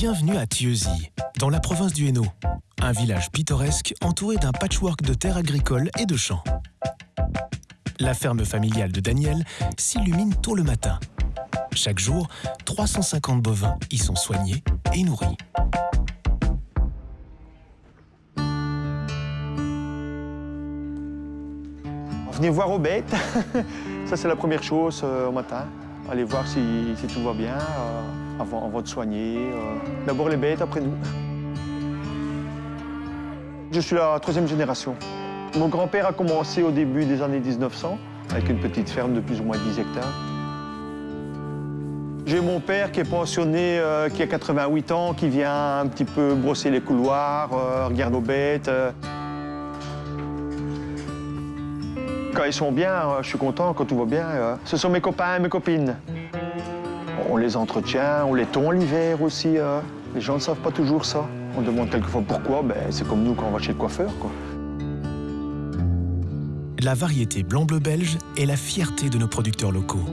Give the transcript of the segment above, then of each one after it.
Bienvenue à Thieuzy, dans la province du Hainaut. Un village pittoresque entouré d'un patchwork de terres agricoles et de champs. La ferme familiale de Daniel s'illumine tôt le matin. Chaque jour, 350 bovins y sont soignés et nourris. Venez voir aux bêtes, ça c'est la première chose euh, au matin. Aller voir si, si tout va bien euh, avant, avant, de soigner. Euh. D'abord les bêtes, après nous. Je suis la troisième génération. Mon grand-père a commencé au début des années 1900 avec une petite ferme de plus ou moins 10 hectares. J'ai mon père qui est pensionné, euh, qui a 88 ans, qui vient un petit peu brosser les couloirs, euh, regarde aux bêtes. euh. Quand ils sont bien, je suis content, quand tout va bien. Ce sont mes copains et mes copines. On les entretient, on les tond l'hiver aussi. euh. Les gens ne savent pas toujours ça. On demande quelquefois pourquoi, ben, c'est comme nous quand on va chez le coiffeur. La variété blanc-bleu belge est la fierté de nos producteurs locaux.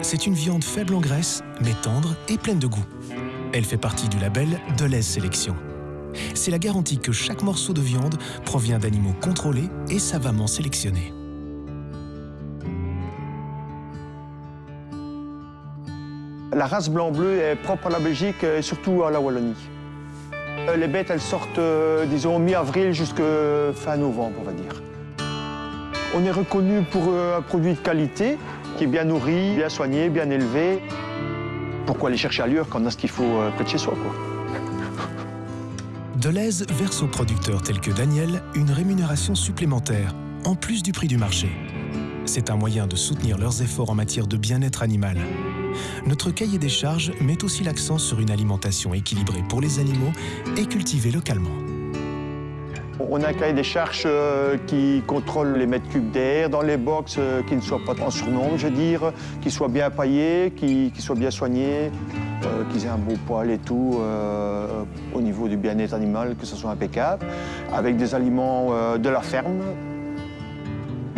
C'est une viande faible en graisse, mais tendre et pleine de goût. Elle fait partie du label Deleuze Sélection. C'est la garantie que chaque morceau de viande provient d'animaux contrôlés et savamment sélectionnés. La race blanc-bleu est propre à la Belgique et surtout à la Wallonie. Euh, Les bêtes, elles sortent, euh, disons, mi-avril jusqu'à fin novembre, on va dire. On est reconnu pour euh, un produit de qualité, qui est bien nourri, bien soigné, bien élevé. Pourquoi aller chercher ailleurs quand on a ce qu'il faut près de chez soi, quoi? Deleuze verse aux producteurs tels que Daniel une rémunération supplémentaire, en plus du prix du marché. C'est un moyen de soutenir leurs efforts en matière de bien-être animal. Notre cahier des charges met aussi l'accent sur une alimentation équilibrée pour les animaux et cultivée localement. On a un cahier des charges euh, qui contrôle les mètres cubes d'air dans les box, euh, qui ne soient pas en surnombre, je veux dire, qui soient bien paillés, qui, qui soient bien soignés, euh, qu'ils aient un beau poil et tout, au niveau du bien-être animal, que ce soit impeccable, avec des aliments de la ferme,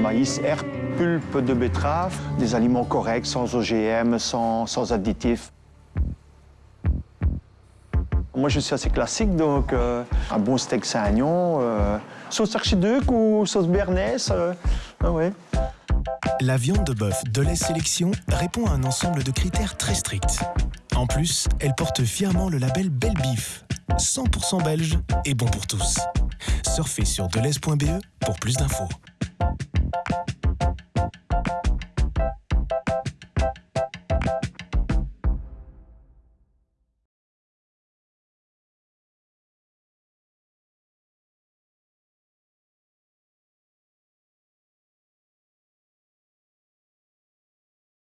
maïs, herbe, pulpe de betterave, des aliments corrects, sans OGM, sans, sans additifs. Moi, je suis assez classique, donc euh, un bon steak Saint-Agnon, euh, sauce archiduc ou sauce béarnaise. euh, ah ouais. La viande de bœuf Deleuze Sélection répond à un ensemble de critères très stricts. En plus, elle porte fièrement le label Belle Beef, 100% belge et bon pour tous. Surfez sur deleuze.be pour plus d'infos.